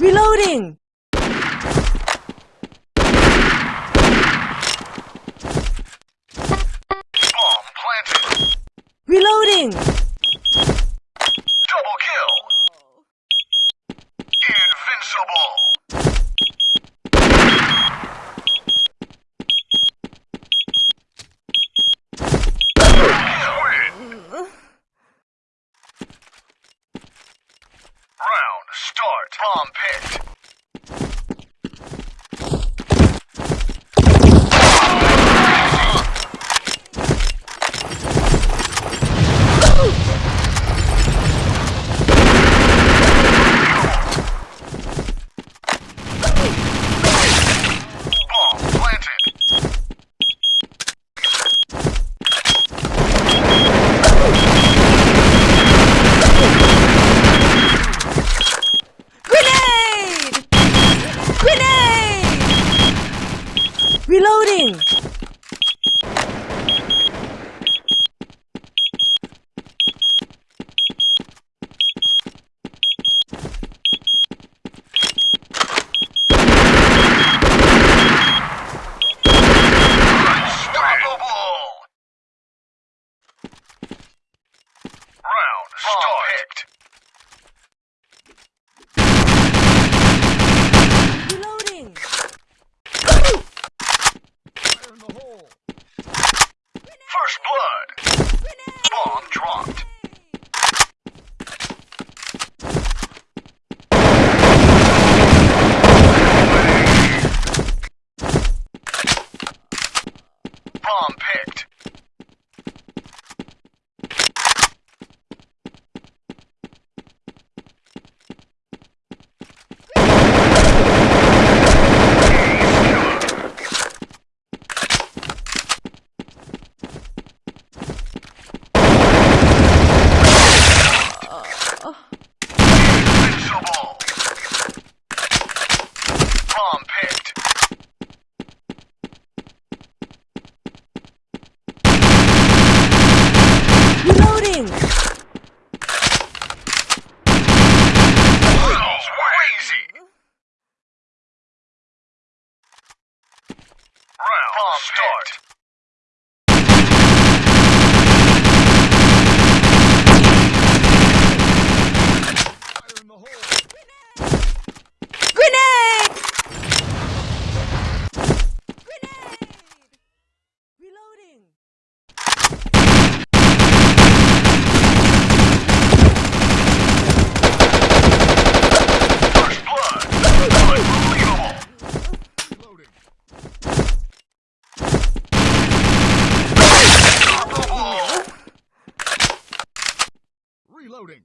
Reloading! Reloading! Round start. Reloading.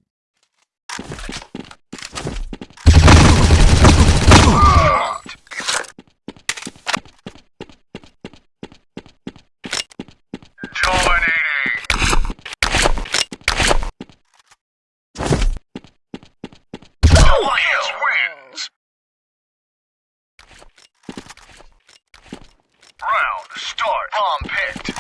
Round start. Bomb pit.